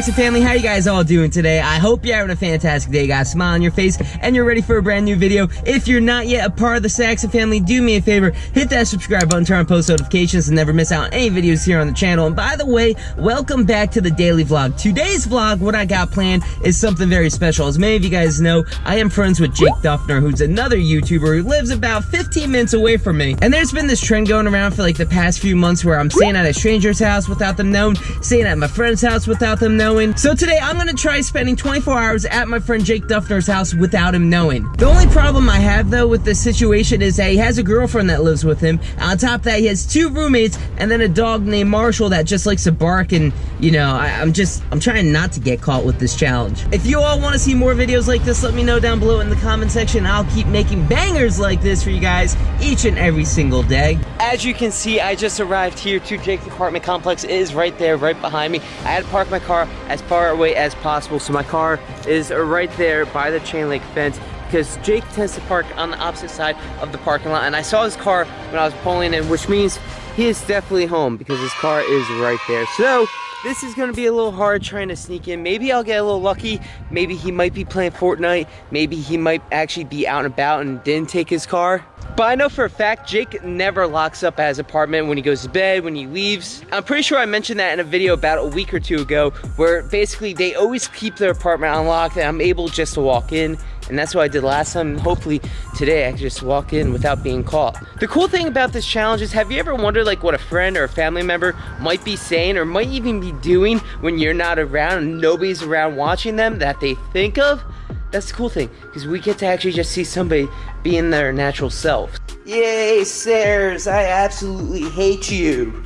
Saxon family? How you guys all doing today? I hope you're having a fantastic day. Got a smile on your face and you're ready for a brand new video. If you're not yet a part of the Saxon family, do me a favor, hit that subscribe button, turn on post notifications, and never miss out on any videos here on the channel. And by the way, welcome back to the daily vlog. Today's vlog, what I got planned is something very special. As many of you guys know, I am friends with Jake Duffner, who's another YouTuber who lives about 15 minutes away from me. And there's been this trend going around for like the past few months where I'm staying at a stranger's house without them knowing, staying at my friend's house without them knowing. So today I'm gonna try spending 24 hours at my friend Jake Duffner's house without him knowing. The only problem I have though with this situation is that he has a girlfriend that lives with him. On top of that, he has two roommates and then a dog named Marshall that just likes to bark and you know, I, am just, I'm trying not to get caught with this challenge. If you all wanna see more videos like this, let me know down below in the comment section. I'll keep making bangers like this for you guys each and every single day. As you can see, I just arrived here to Jake's apartment complex. It is right there, right behind me. I had to park my car as far away as possible. So my car is right there by the chain link fence because Jake tends to park on the opposite side of the parking lot. And I saw his car when I was pulling in, which means he is definitely home because his car is right there. So this is gonna be a little hard trying to sneak in. Maybe I'll get a little lucky. Maybe he might be playing Fortnite. Maybe he might actually be out and about and didn't take his car. But I know for a fact, Jake never locks up at his apartment when he goes to bed, when he leaves. I'm pretty sure I mentioned that in a video about a week or two ago, where basically they always keep their apartment unlocked and I'm able just to walk in. And that's what I did last time. Hopefully today I can just walk in without being caught. The cool thing about this challenge is, have you ever wondered like what a friend or a family member might be saying or might even be doing when you're not around and nobody's around watching them that they think of? That's the cool thing, because we get to actually just see somebody being their natural self. Yay, stairs! I absolutely hate you!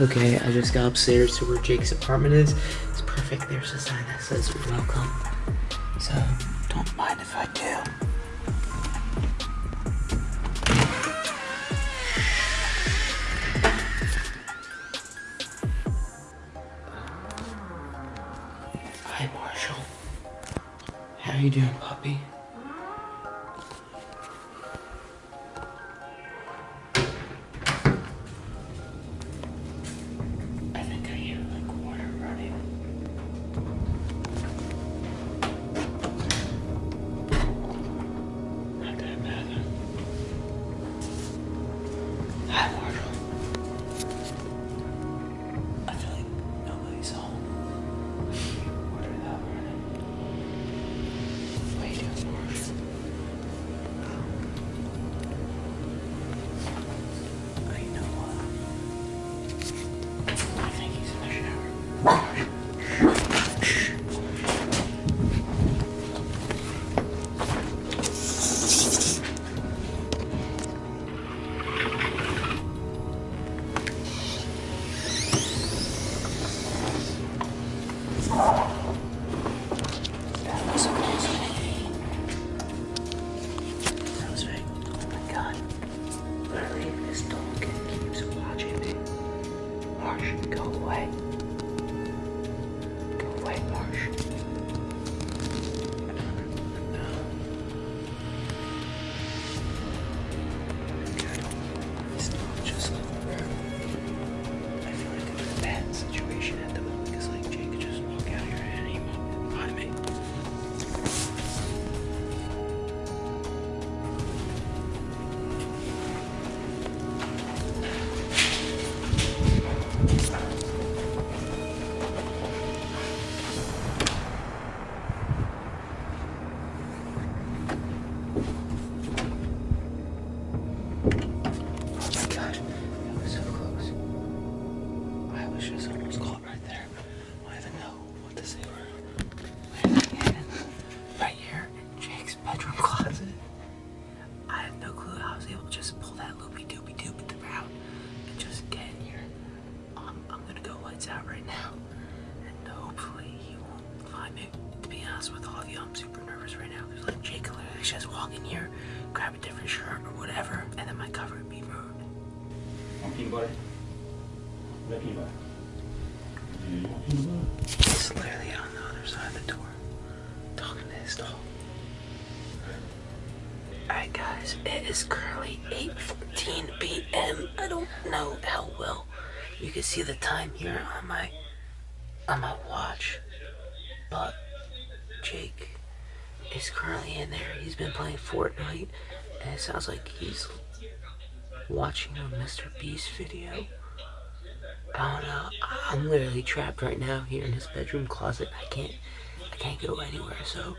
Okay, I just got upstairs to where Jake's apartment is. It's perfect. There's a sign that says welcome. So, don't mind if I do. Hi, Marshall. How you doing, puppy? Peanut Alright guys, it is currently 8.14 p.m. I don't know how well you can see the time here on my on my watch. But Jake is currently in there. He's been playing Fortnite, and it sounds like he's watching a Mr. Beast video. I don't know. I'm literally trapped right now here in his bedroom closet. I can't, I can't go anywhere. So,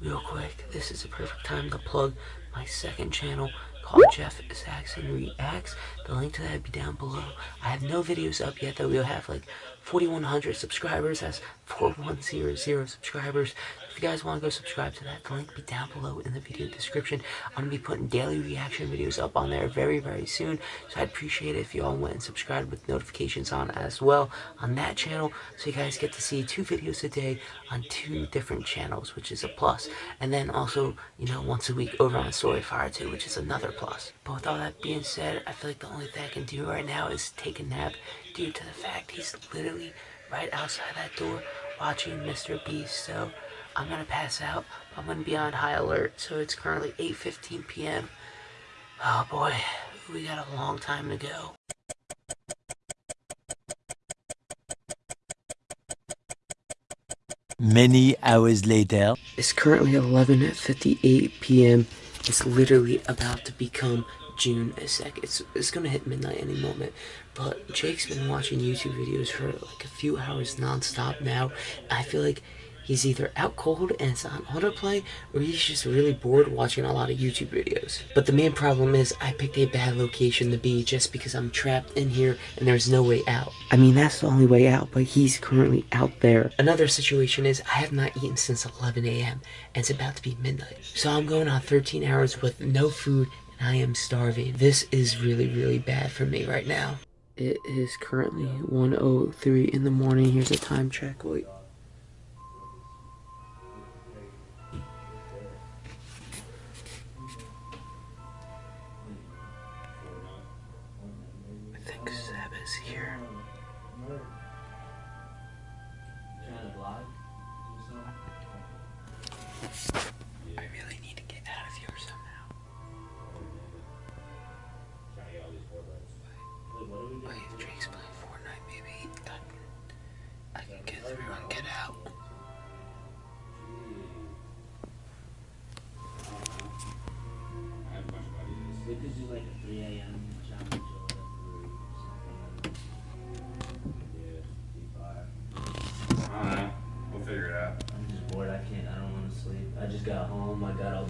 real quick, this is the perfect time to plug my second channel called Jeff Saxon Reacts. The link to that will be down below. I have no videos up yet, though. We'll have like 4,100 subscribers. That's 4100 subscribers. You guys want to go subscribe to that, the link be down below in the video description. I'm going to be putting daily reaction videos up on there very, very soon. So I'd appreciate it if you all went and subscribed with notifications on as well on that channel. So you guys get to see two videos a day on two different channels, which is a plus. And then also, you know, once a week over on Storyfire too, which is another plus. But with all that being said, I feel like the only thing I can do right now is take a nap due to the fact he's literally right outside that door watching Mr. Beast. So I'm gonna pass out. I'm gonna be on high alert. So it's currently 8:15 p.m. Oh boy, we got a long time to go. Many hours later. It's currently 11:58 p.m. It's literally about to become June a sec. It's it's gonna hit midnight any moment. But Jake's been watching YouTube videos for like a few hours nonstop now. I feel like he's either out cold and it's on autoplay, or he's just really bored watching a lot of YouTube videos. But the main problem is I picked a bad location to be just because I'm trapped in here and there's no way out. I mean, that's the only way out, but he's currently out there. Another situation is I have not eaten since 11 a.m. and it's about to be midnight. So I'm going on 13 hours with no food and I am starving. This is really, really bad for me right now. It is currently 1.03 in the morning. Here's a time check. Wait.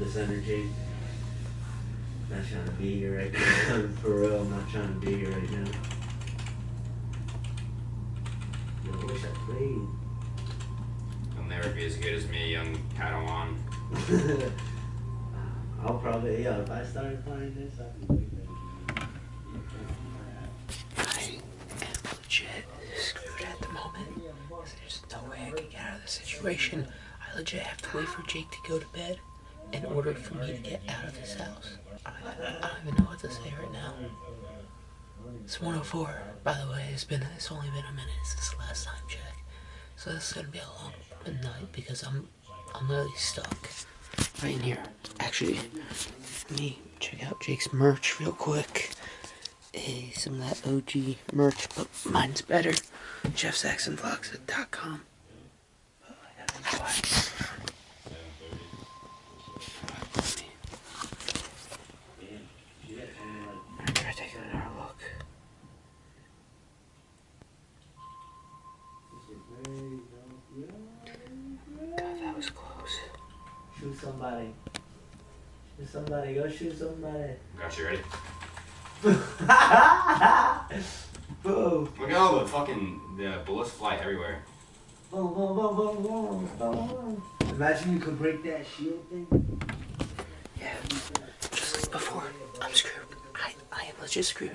This energy. Not trying to be here right now. For real, I'm not trying to be here right now. I wish I played. You'll never be as good as me, young Padawan. I'll probably, yeah, if I started playing this, I'd be way better. I am legit screwed at the moment. 'cause There's no way I can get out of the situation. I legit have to wait for Jake to go to bed in order for me to get out of this house. I don't, I don't even know what to say right now. It's 104. By the way, it's been it's only been a minute since the last time check. So this is gonna be a long night because I'm I'm really stuck right in here. Actually, let me check out Jake's merch real quick. Hey, some of that OG merch, but mine's better. JeffSaxonVlogs.com. Oh, I gotta be quiet. I'm trying to take another look. God, that was close. Shoot somebody. Shoot somebody. Go shoot somebody. Got you ready? Boom. Look at all the fucking the bullets fly everywhere. Boom, boom, boom, boom, boom, boom. Imagine you could break that shield thing. Yeah, just like before, I'm screwed. I, I am legit screwed.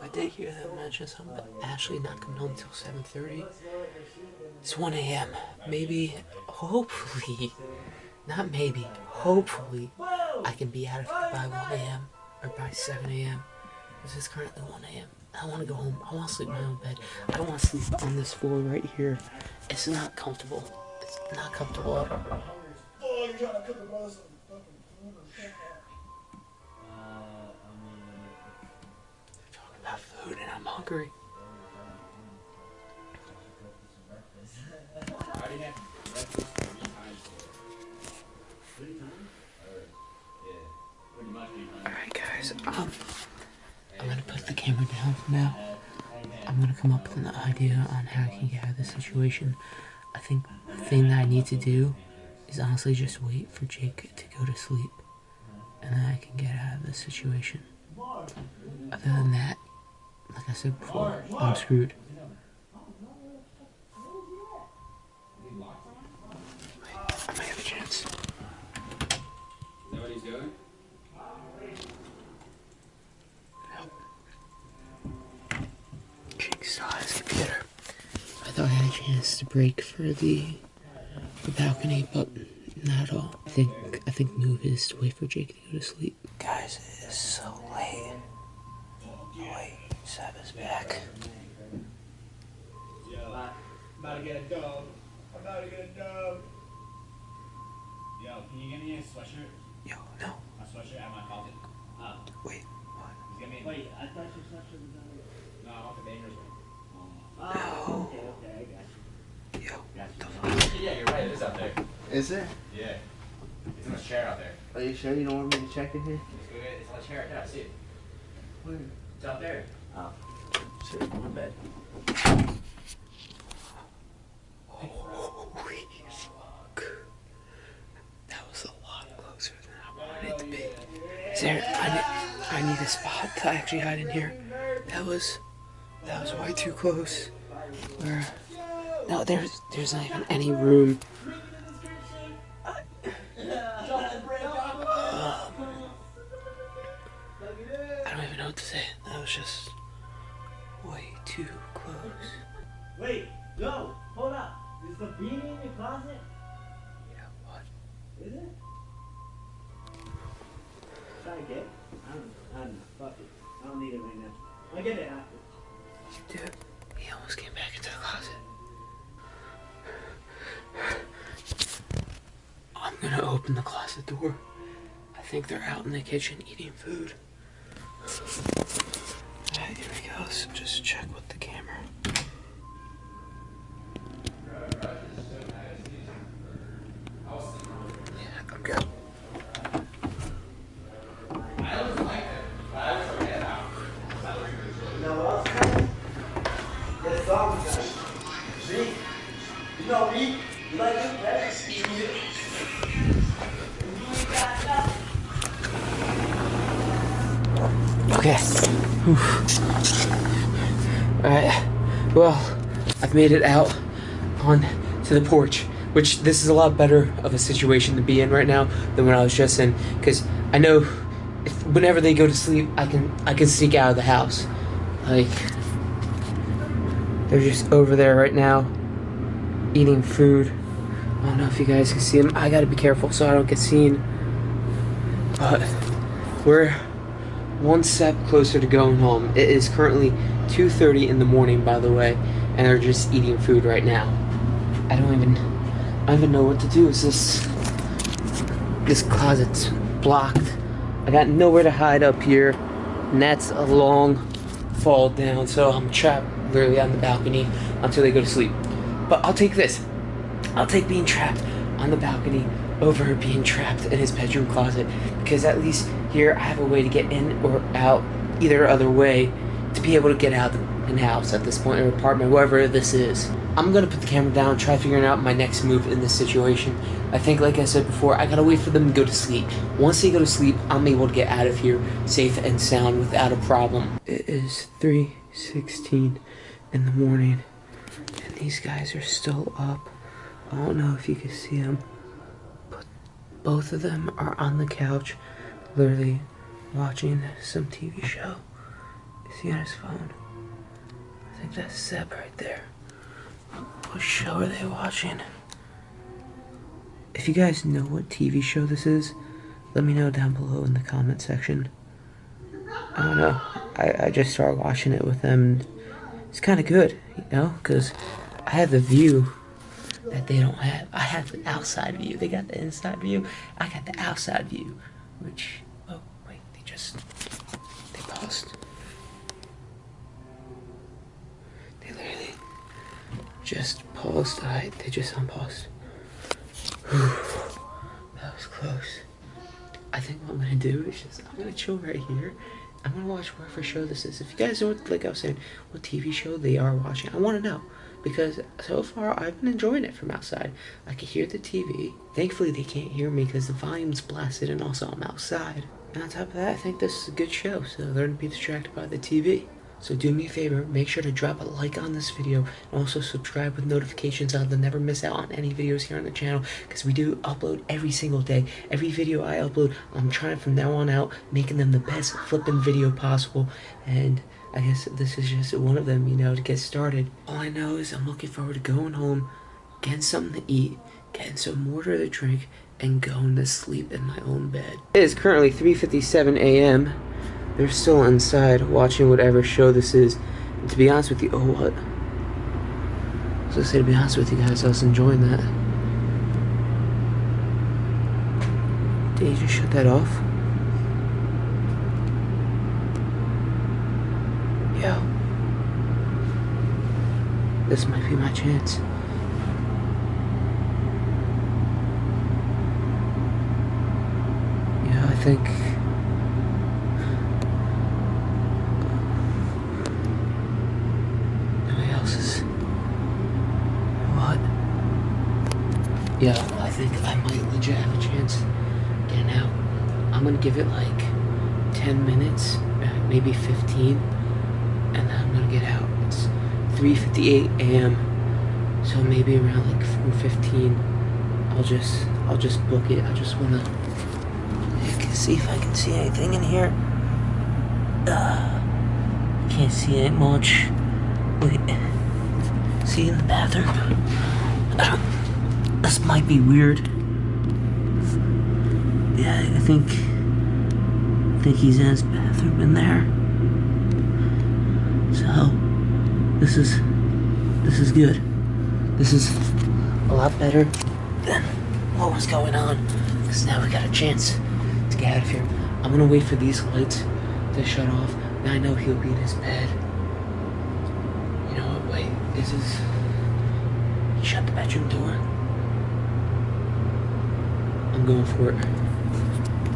I did hear them mention something about Ashley not coming home until 7.30. It's 1 a.m. Maybe, hopefully, not maybe, hopefully, I can be out of here by 1 a.m. or by 7 a.m. This is currently 1 a.m. I want to go home. I want to sleep in my own bed. I don't want to sleep on this floor right here. It's not comfortable. It's not comfortable at mean, Talking about food and I'm hungry. Guys, um, I'm gonna put the camera down for now. I'm gonna come up with an idea on how I can get out of this situation. I think the thing that I need to do is honestly just wait for Jake to go to sleep. And then I can get out of this situation. Other than that, like I said before, I'm screwed. I might have a chance. Is that what he's doing? Saw his computer. I thought I had a chance to break for the the balcony, but not at all. I think I think move is to wait for Jake to go to sleep. Guys, it is so late. Oh, wait, Seb is back. About to get a dub. I'm about to get a dub. Yo, can you get me a sweatshirt? Yo, no, A sweatshirt at my closet. Oh. wait, what? Just get me a Wait, I thought your sweatshirt was on No, I want the Bangers one. Oh, okay, okay, I got you. Yo, Got you. Yeah, you're right. It is out there. Is it? Yeah. It's in the chair out there. Are you sure you don't want me to check in here? Let's go get it. It's on the chair. Yeah, I see it. Where? It's out there. Oh, shit, my bad. Holy fuck. That was a lot closer than I wanted it to be. Is there, I need, I need a spot to actually hide in here. That was, that was way too close. Where, no, there's, there's not even any room. I don't even know what to say. That was just way too close. Wait, no, hold up. Is the beanie in your closet? Yeah, what? Is it? Try to get. I don't, I don't know. Fuck it. I don't need it right now. I'll get it after. Dude, he almost came back into the closet. I'm gonna open the closet door. I think they're out in the kitchen eating food. Alright, here we go. So just check with the. Made it out on to the porch, which this is a lot better of a situation to be in right now than when I was just in, because I know if, whenever they go to sleep, I can I can sneak out of the house. Like they're just over there right now, eating food. I don't know if you guys can see them. I gotta be careful so I don't get seen. But we're one step closer to going home. It is currently 2:30 in the morning, by the way, and they're just eating food right now. I don't even, I don't even know what to do. Is this, this closet's blocked? I got nowhere to hide up here, and that's a long fall down. So I'm trapped literally on the balcony until they go to sleep. But I'll take this. I'll take being trapped on the balcony over being trapped in his bedroom closet because at least here I have a way to get in or out either other way to be able to get out of the house at this point or apartment, wherever this is. I'm gonna put the camera down, try figuring out my next move in this situation. I think, like I said before, I gotta wait for them to go to sleep. Once they go to sleep, I'm able to get out of here safe and sound without a problem. It is 3.16 in the morning, and these guys are still up. I don't know if you can see them, but both of them are on the couch, literally watching some TV show. Is he on his phone? Think that's right there. What show are they watching? If you guys know what TV show this is, let me know down below in the comment section. I don't know. I, I just started watching it with them. It's kind of good, you know, because I have the view that they don't have. I have the outside view. They got the inside view. I got the outside view, which oh wait, they just they paused. They literally just paused. Alright, they just unpaused. Whew, that was close. I think what I'm gonna do is just I'm gonna chill right here. I'm gonna watch whatever show this is. If you guys know, what, like I was saying, what TV show they are watching, I want to know because so far I've been enjoying it from outside. I can hear the TV. Thankfully, they can't hear me because the volume's blasted, and also I'm outside. And on top of that, I think this is a good show, so they're gonna be distracted by the TV. So do me a favor, make sure to drop a like on this video and also subscribe with notifications on to never miss out on any videos here on the channel because we do upload every single day. Every video I upload, I'm trying from now on out making them the best flipping video possible and I guess this is just one of them, you know, to get started. All I know is I'm looking forward to going home, getting something to eat, getting some water to drink, and going to sleep in my own bed. It is currently 3.57 a.m. They're still inside watching whatever show this is. And to be honest with you, oh what? I was gonna say to be honest with you guys, I was enjoying that. Did you just shut that off? Yo. This might be my chance. Yeah, I think Nobody else is. What? I think I might legit have a chance getting out. I'm gonna give it like 10 minutes, uh, maybe 15, and then I'm gonna get out. It's 3:58 a.m. So maybe around like 4:15, I'll just I'll just book it. I just wanna see if I can see anything in here. Uh, can't see it much. Wait. See in the bathroom? This might be weird. Yeah, I think. I think he's in his bathroom in there. So, this is. This is good. This is a lot better than what was going on. Because now we got a chance to get out of here. I'm gonna wait for these lights to shut off. Now I know he'll be in his bed. You know what? Wait. This is. Shut the bedroom door. I'm going for it.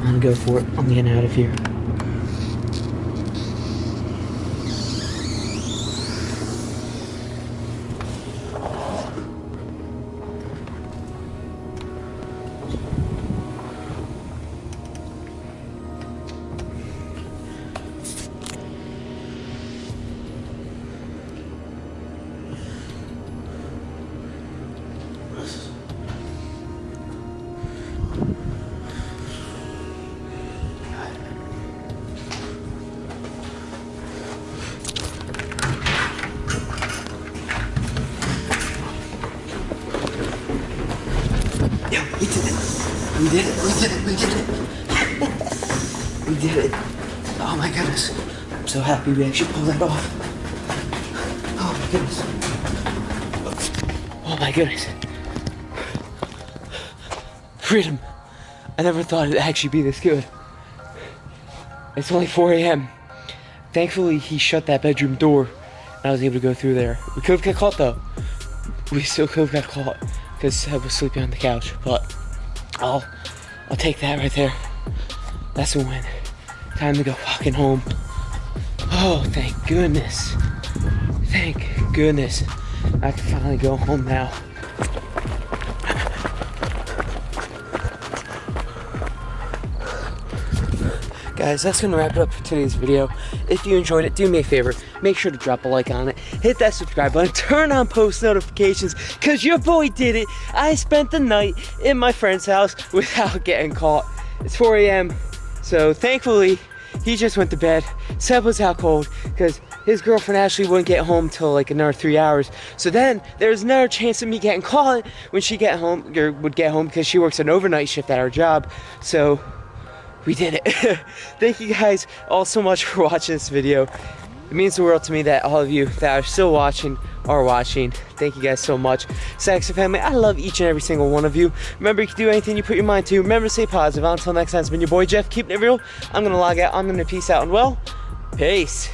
I'm gonna go for it. I'm getting out of here. We did it. Oh my goodness. I'm so happy we actually pulled that off. Oh my goodness. Oh my goodness. Freedom. I never thought it'd actually be this good. It's only 4 a.m. Thankfully, he shut that bedroom door and I was able to go through there. We could have got caught though. We still could have got caught because Seb was sleeping on the couch. But I'll I'll take that right there. That's a win. Time to go fucking home. Oh, thank goodness. Thank goodness. I can finally go home now. Guys, that's gonna wrap it up for today's video. If you enjoyed it, do me a favor, make sure to drop a like on it, hit that subscribe button, turn on post notifications, cause your boy did it. I spent the night in my friend's house without getting caught. It's 4 a.m. So thankfully, he just went to bed. Seb was out cold because his girlfriend Ashley wouldn't get home till like another three hours. So then there's another chance of me getting caught when she get home or would get home because she works an overnight shift at her job. So we did it. Thank you guys all so much for watching this video. It means the world to me that all of you that are still watching are watching. Thank you guys so much. Saxon family, I love each and every single one of you. Remember, you can do anything you put your mind to. Remember to stay positive. Until next time, it's been your boy Jeff, keeping it real. I'm going to log out. I'm going to peace out and well, peace.